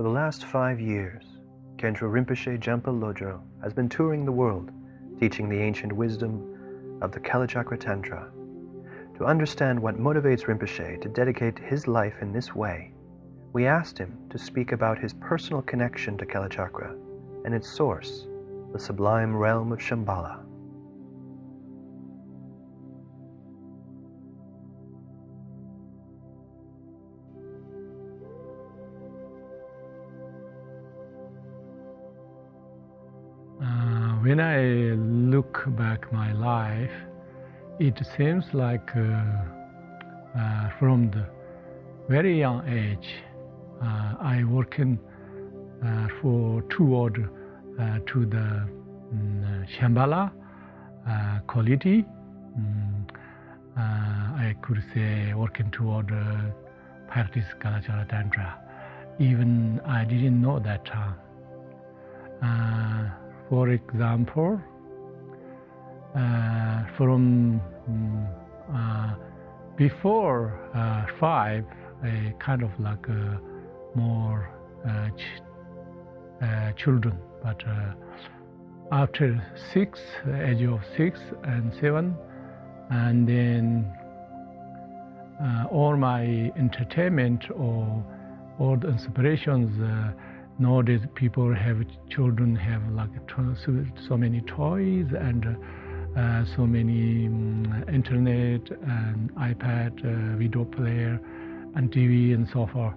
For the last five years, Khenpo Rinpoche Jampa Lodro has been touring the world, teaching the ancient wisdom of the Kalachakra Tantra. To understand what motivates Rinpoche to dedicate his life in this way, we asked him to speak about his personal connection to Kalachakra and its source, the sublime realm of Shambhala. Look back my life, it seems like uh, uh, from the very young age, uh, I working uh, for toward uh, to the um, Shambhala quality. Um, I could say working toward practice Kalachakra Tantra. Even I didn't know that time. For example, uh, from um, uh, before uh, five, a kind of like more ch children, but after six, age of six and seven, and then uh, all my entertainment or all the inspirations uh, nowadays people have children have like so many toys and uh, so many um, internet and ipad uh, video player and tv and so forth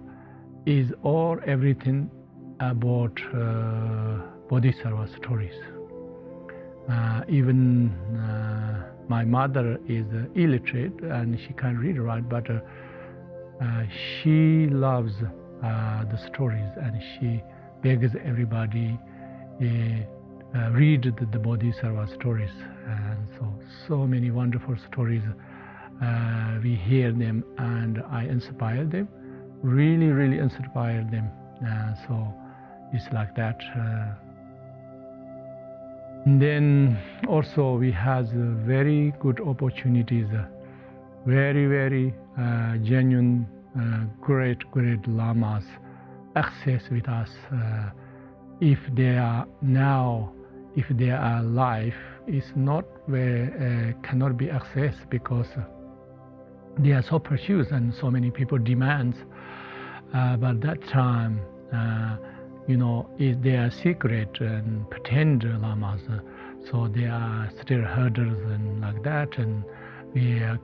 is all everything about uh, bodhisattva stories uh, even uh, my mother is illiterate and she can't read or write, but uh, she loves the stories and she begs everybody uh, uh, read the, the Bodhisattva stories. And so, so many wonderful stories. Uh, we hear them and I inspire them. Really, really inspire them. Uh, so it's like that. Uh, then also we have very good opportunities, very, very uh, genuine, great, great lamas access with us uh, if they are now if they are alive is not where uh, cannot be accessed because they are so precious and so many people demands uh, but that time uh, you know is their secret and pretend lamas so they are still herders and like that and we, uh,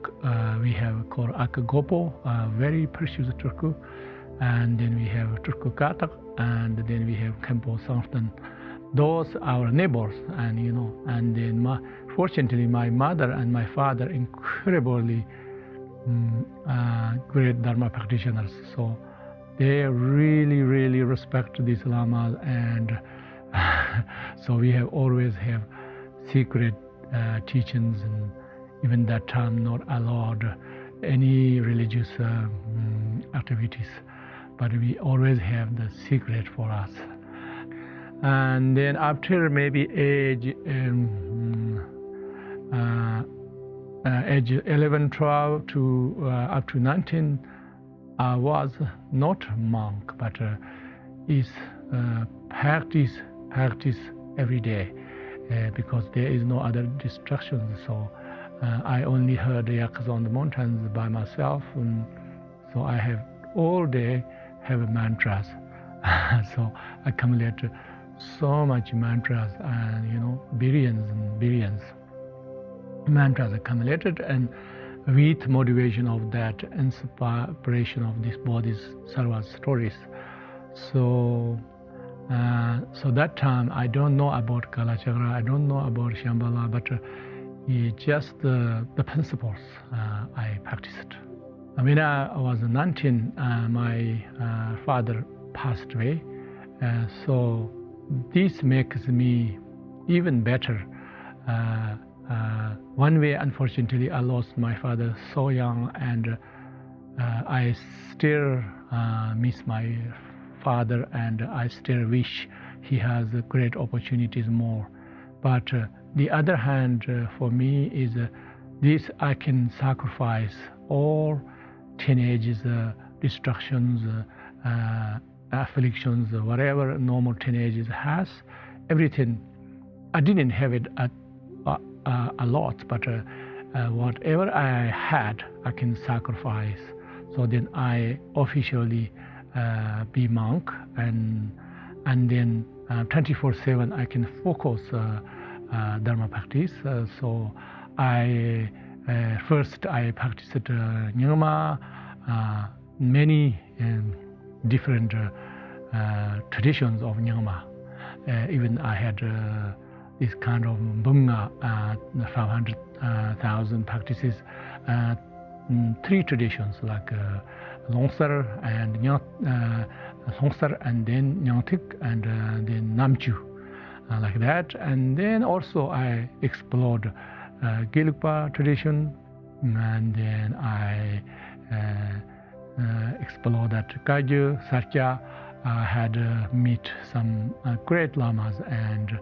we have called Akagopo, very precious tulku and then we have Tulku Katak, and then we have Khenpo Songtsen. Those our neighbors, and you know, and then my, fortunately my mother and my father incredibly um, uh, great Dharma practitioners. So they really, really respect these lamas, and so we have always have secret uh, teachings, and even that time not allowed any religious uh, um, activities but we always have the secret for us. And then after maybe age um, uh, uh, age 11, 12 to uh, up to 19, I was not monk, but uh, is uh, practice practice every day because there is no other distractions. So I only herd yaks on the mountains by myself, and so I have all day have mantras. so I come accumulate so much mantras and you know billions and billions mantras accumulated and with motivation of that inspiration of this body's sarva stories. So uh, so that time I don't know about Kalachakra, I don't know about Shambhala, but uh, just uh, the principles uh, I practiced. When I was 19, uh, my uh, father passed away. So this makes me even better. Uh, uh, one way, unfortunately, I lost my father so young, and uh, I still miss my father, and I still wish he has great opportunities more. But the other hand, for me, is this I can sacrifice all teenagers, uh, distractions, uh, uh, afflictions, whatever normal teenagers has, everything. I didn't have it uh, uh, a lot, but uh, uh, whatever I had, I can sacrifice. So then I officially uh, be monk, and and then 24/7 I can focus dharma practice. so I first I practiced uh, Nyingma, many um, different traditions of Nyingma. even I had this kind of bunga, uh, 500,000 practices, uh, mm, three traditions like uh, Longsar and uh, Longsar and then Nyangtik and uh, then Namchu, uh, like that. And then also I explored uh, Gelugpa tradition, and then I uh, uh, explored that Kagyu, Sarcha. I had meet some great lamas and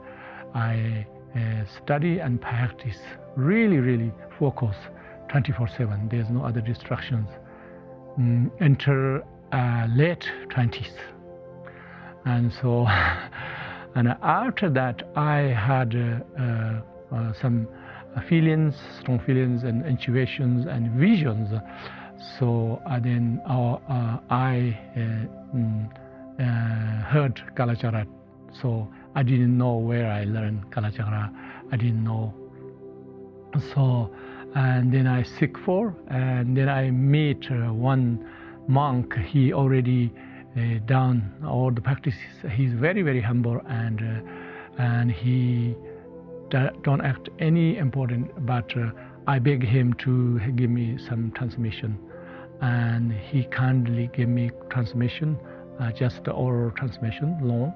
I uh, study and practice, really, really focus 24-7. There's no other distractions. Mm, enter uh, late 20s. And so, and after that, I had uh, uh, uh some feelings, strong feelings and intuitions and visions. So then our, uh, I mm, heard Kalachakra. So I didn't know where I learned Kalachakra. I didn't know. So, and then I seek for, and then I meet uh, one monk. He already uh, done all the practices. He's very, very humble, and uh, and he don't act any important. But uh, I beg him to give me some transmission, and he kindly gave me transmission, uh, just the oral transmission, long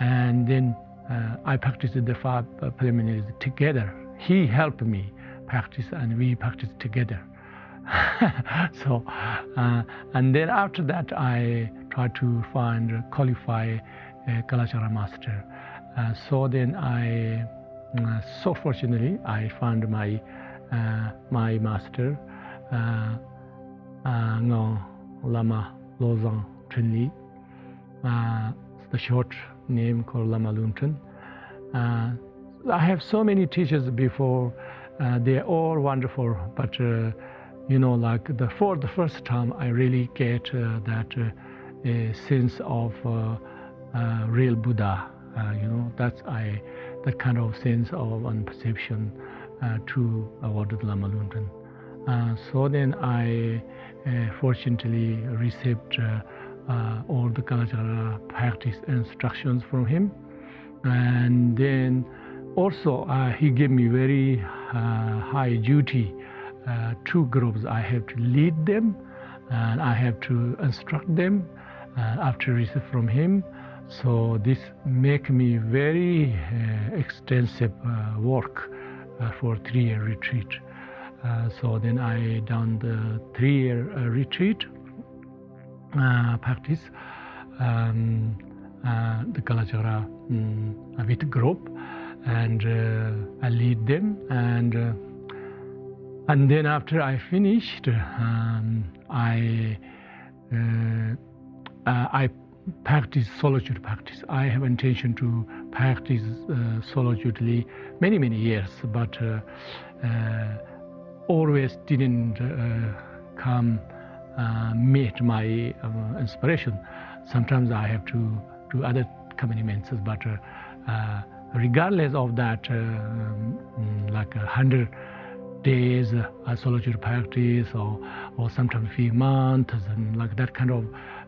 and then uh, I practiced the five uh, preliminaries together. He helped me practice, and we practiced together. so, uh, and then after that, I tried to find qualify a Kalachakra master. Uh, so then I, uh, so fortunately, I found my uh, my master, Ngong Lama Lozang Chunli. the short name called Lama Lunten. Uh, I have so many teachers before. Uh, they're all wonderful, but uh, you know, like the for the first time, I really get uh, that uh, sense of uh, real Buddha. you know, that's I that kind of sense of and perception to awarded Lama Lunten. So then I fortunately received uh, all the Kalachakra practice instructions from him. And then also uh, he gave me very uh, high duty. Uh, two groups, I have to lead them and I have to instruct them uh, after receive from him. So this make me very uh, extensive work for three-year retreat. So then I done the three-year retreat uh, practice um, uh, the Kalachakra um, with group and uh, I lead them and and then after I finished um, I I practice solitude practice. I have intention to practice uh, solitudely many many years, but uh, uh, always didn't come uh, meet my uh, inspiration. Sometimes I have to do other commitments, but uh, regardless of that, um, like a hundred days uh, solitude practice or, or sometimes few months and like that kind of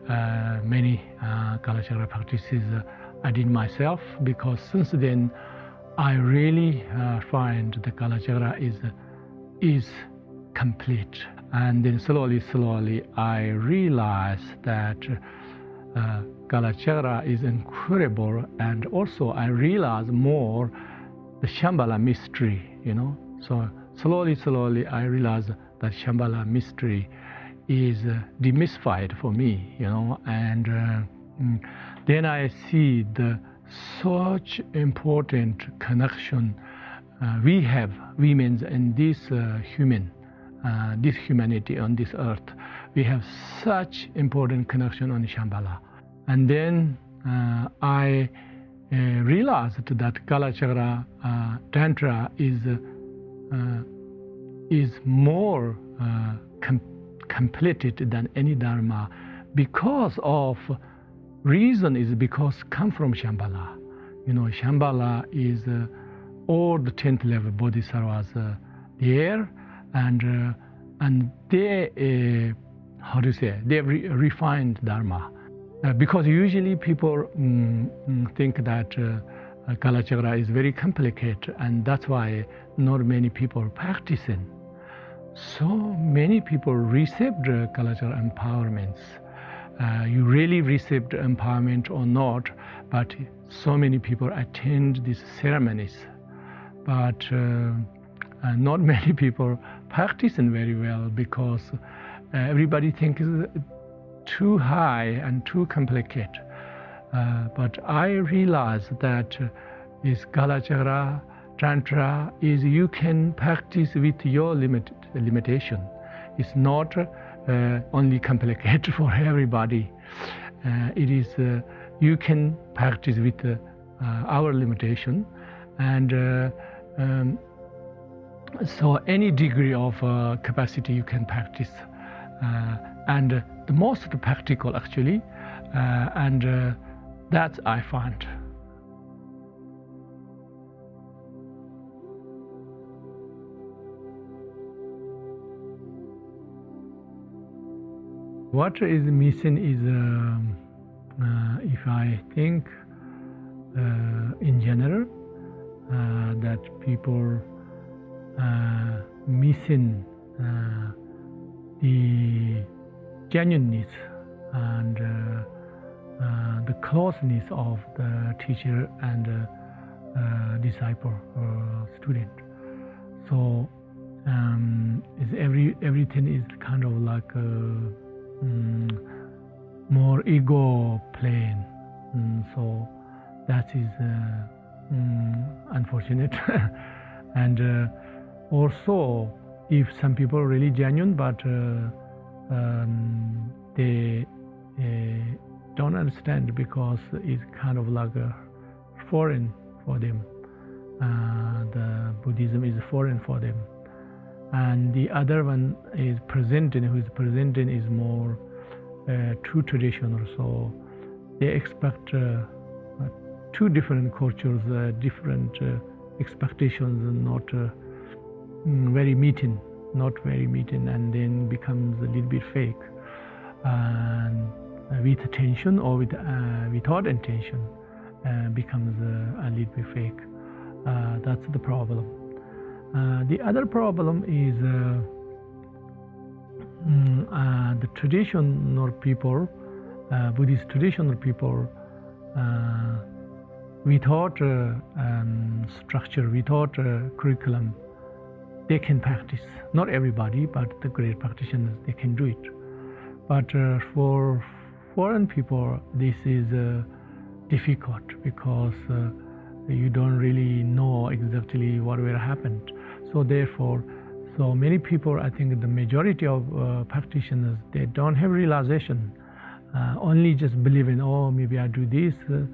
uh, many uh, Kalachakra practices uh, I did myself because since then I really uh, find the Kalachakra is, is complete. And then slowly, slowly, I realized that uh, Kalachakra is incredible, and also I realized more the Shambhala mystery, you know. So slowly, slowly, I realized that Shambhala mystery is uh, demystified for me, you know, and uh, mm, then I see the such important connection we have, women and this uh, human uh, this humanity on this earth. We have such important connection on Shambhala. and then uh, I uh, realized that Kalachakra uh, Tantra is uh, is more com- completed than any Dharma because of reason is because come from Shambhala. You know, Shambhala is uh, all the tenth level bodhisattvas uh, there, and uh, and they uh, how to say they re- refined Dharma. Uh, because usually people mm think that uh, Kalachakra is very complicated, and that's why not many people practicing. So many people received uh, Kalachakra empowerments uh, you really received empowerment or not, but so many people attend these ceremonies. But uh, uh not many people practicing very well because uh, everybody thinks too high and too complicated. But I realized that this Kalachakra Tantra is you can practice with your limit, limitation. It's not uh, only complicated for everybody. Uh, it is uh, you can practice with our limitation, and um, so any degree of capacity you can practice, and the most practical actually, and that I find. What is missing is, uh, uh, if I think uh, in general, uh, that people uh, missing uh, the genuineness and the closeness of the teacher and disciple or student. So um, every everything is kind of like mm, more ego plane. Mm, so that is mm, unfortunate. and uh, also, if some people are really genuine, but uh, um, they uh, don't understand because it's kind of like foreign for them. Uh, the Buddhism is foreign for them and the other one is presenting who is presenting is more uh, true traditional so they expect two different cultures uh, different uh, expectations and not uh, mm, very meeting not very meeting and then becomes a little bit fake and with attention or with without intention becomes a little bit fake. That's the problem. Uh, the other problem is uh, mm, uh, the traditional people, uh, Buddhist traditional people, uh, without um, structure, without curriculum, they can practice. Not everybody, but the great practitioners, they can do it. But for foreign people, this is difficult because you don't really know exactly what will happen. So therefore, so many people, I think the majority of uh, practitioners, they don't have realization. Uh, only just believe in, oh, maybe I do this uh,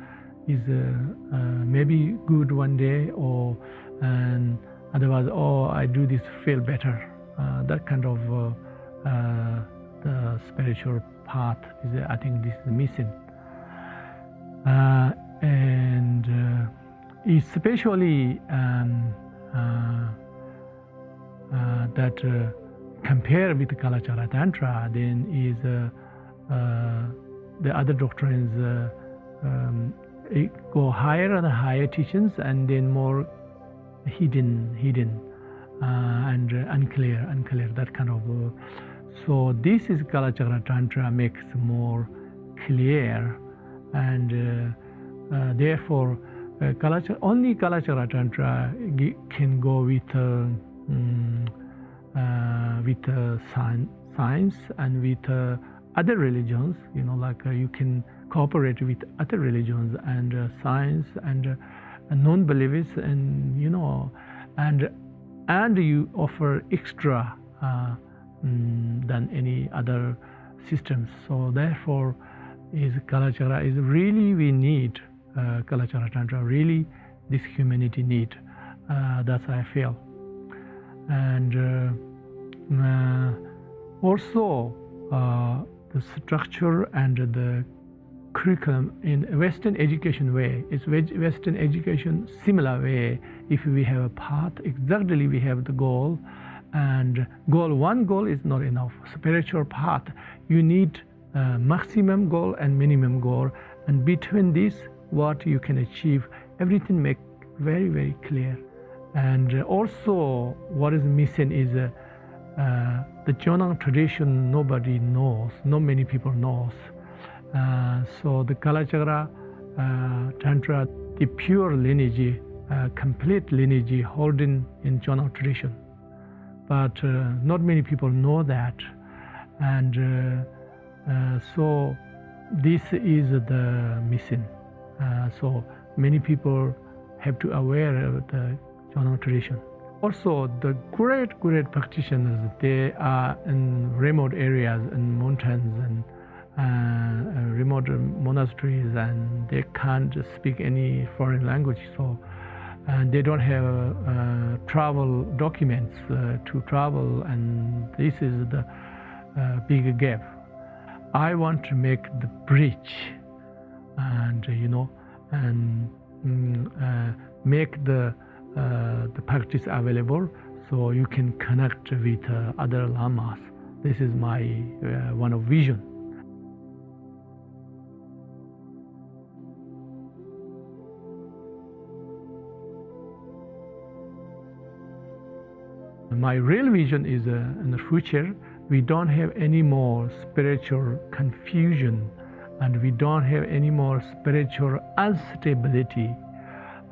is uh, uh, maybe good one day, or and otherwise, oh, I do this feel better. Uh, that kind of the spiritual path is, I think, this is missing. and especially. Um, uh, that uh, compare with Kalachakra Tantra, then is uh, the other doctrines um, go higher and higher teachings, and then more hidden, hidden, and unclear, unclear. That kind of. so this is Kalachakra Tantra makes more clear, and therefore. Uh, Kalachakra, only Kalachakra Tantra can go with uh, um, uh, with uh, science and with uh, other religions. You know, like you can cooperate with other religions and science and non-believers, and you know, and and you offer extra um, than any other systems. So therefore, is Kalachakra is really we need uh, Kalachakra Tantra, really this humanity need. Uh, that's I feel. And uh, uh also uh, the structure and the curriculum in Western education way. It's Western education similar way. If we have a path, exactly we have the goal, and goal one goal is not enough. Spiritual path, you need maximum goal and minimum goal, and between this, what you can achieve, everything make very very clear. And also, what is missing is. Uh, uh, the Jonang tradition nobody knows, not many people knows. Uh, so the Kalachakra uh, Tantra, the pure lineage, uh, complete lineage holding in Jonang tradition. But not many people know that. And so this is the missing. so many people have to aware of the Jonang tradition. Also, the great, great practitioners, they are in remote areas, in mountains and remote monasteries, and they can't speak any foreign language. So, and they don't have uh, travel documents uh, to travel, and this is the uh, big gap. I want to make the bridge, and you know, and mm, uh, make the uh, the practice available so you can connect with uh, other lamas. This is my uh, one of vision. My real vision is uh, in the future, we don't have any more spiritual confusion and we don't have any more spiritual instability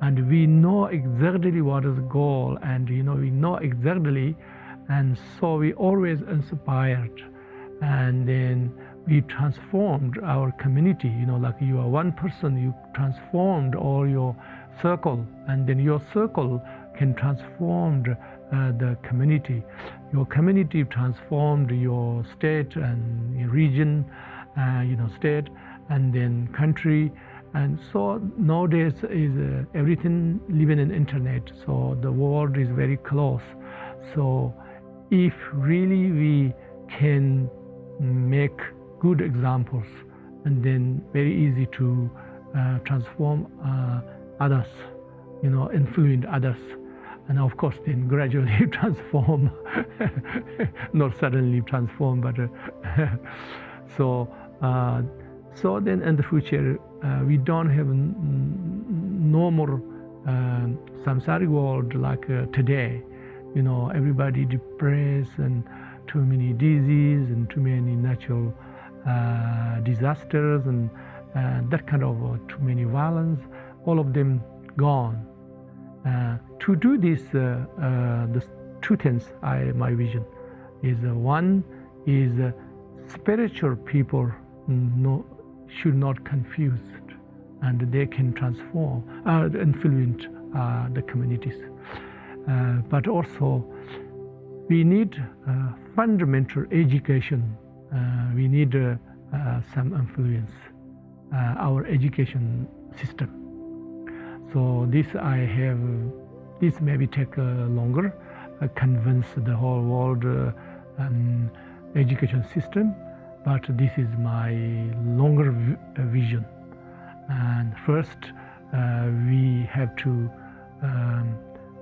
and we know exactly what is goal and you know we know exactly and so we always inspired. And then we transformed our community you know like you are one person you transformed all your circle and then your circle can transform uh, the community. Your community transformed your state and region uh, you know state and then country. And so nowadays is uh, everything living in internet. So the world is very close. So if really we can make good examples and then very easy to uh, transform uh, others you know influence others and of course then gradually transform not suddenly transform but uh, so uh, so then in the future uh, we don't have no more uh, samsaric world like uh, today. You know, everybody depressed and too many disease and too many natural uh, disasters and that kind of too many violence. All of them gone. To do this, the two things I my vision is one is spiritual people no, should not confused and they can transform, uh, influence uh, the communities. Uh, but also, we need uh, fundamental education. Uh, we need uh, some influence, our education system. So this I have, this maybe take longer, convince the whole world um, education system, but this is my longer vision. And first, uh, we have to um,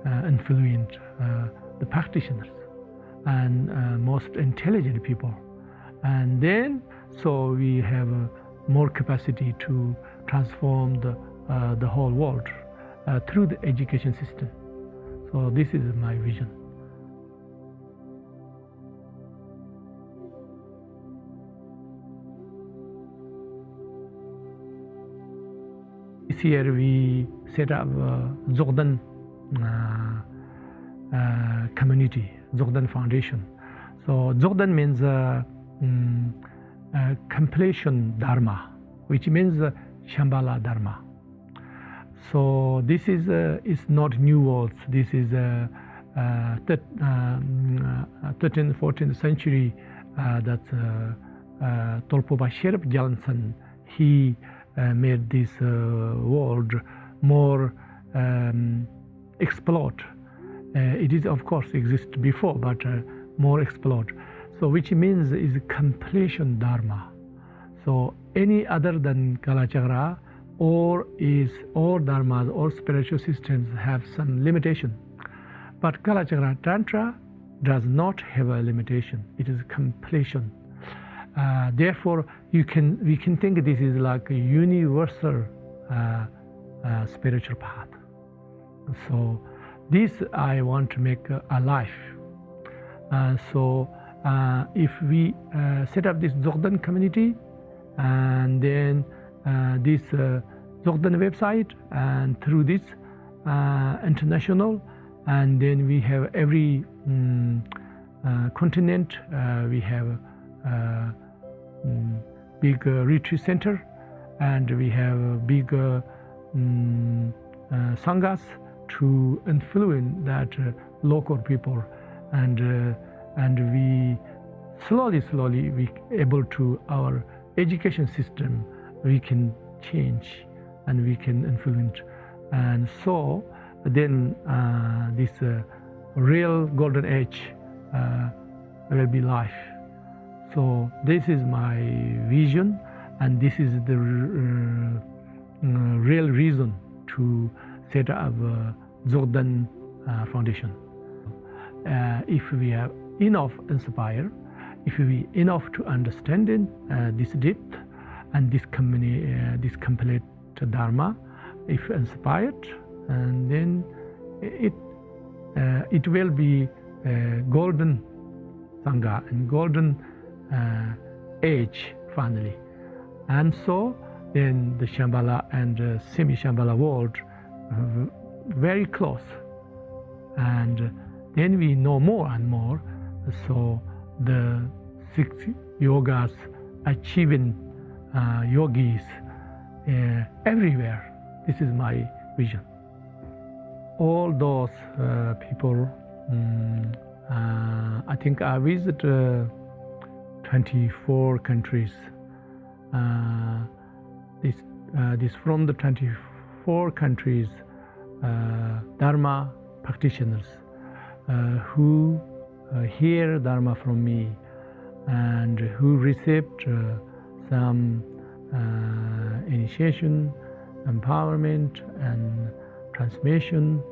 uh, influence uh, the practitioners and uh, most intelligent people. And then, so we have more capacity to transform the, uh, the whole world uh, through the education system. So this is my vision. This year we set up a Dzogden uh, uh, community, Dzogden Foundation. So Dzogden means uh, um, completion Dharma, which means Shambhala Dharma. So this is uh, is not new words. This is uh, uh, th- um, 13th, 14th century that uh, Dolpopa Sherab Gyaltsen he uh, made this uh, world more um, explored. Uh, it is of course exist before, but uh, more explored. So which means is completion dharma. So any other than Kalachakra or is all dharmas or spiritual systems have some limitation. But Kalachakra Tantra does not have a limitation. It is completion. Uh, therefore, you can we can think this is like a universal uh, uh, spiritual path. So, this I want to make alive. Uh, so, uh, if we uh, set up this Dzogden community, and then this Dzogden website, and through this international, and then we have every um, continent, we have um, big uh, retreat center. And we have big uh, um, uh, sanghas to influence that local people. And and we slowly slowly we able to our education system we can change and we can influence and so then uh, this uh, real golden age uh, will be life so this is my vision, and this is the uh, uh, real reason to set up a uh, Foundation. Uh, if we have enough inspire, if we enough to understand this depth and this, uh, this complete Dharma, if inspired, and then it it will be golden Sangha and golden uh, age finally. And so then the Shambhala and uh, semi-Shambhala world uh, very close. And then we know more and more. So the six yogas achieving uh, yogis uh, everywhere. This is my vision. All those uh, people, um, I think I visit 24 countries. Uh, this, uh, this from the 24 countries, uh, Dharma practitioners uh, who uh, hear Dharma from me and who received uh, some initiation, empowerment, and transmission.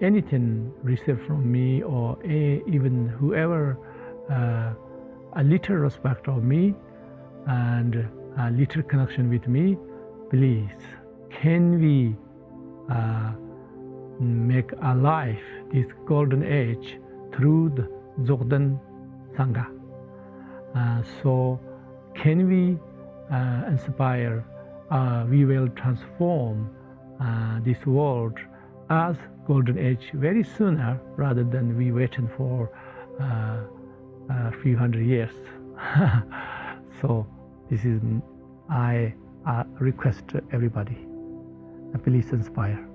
anything received from me or a, even whoever a little respect of me and a little connection with me, please, can we uh, make alive this golden age through the Dzogden Sangha? Uh, so, can we uh, inspire, uh, we will transform uh, this world as golden age very sooner rather than we waiting for uh, a few hundred years. so this is I uh, request everybody, please inspire.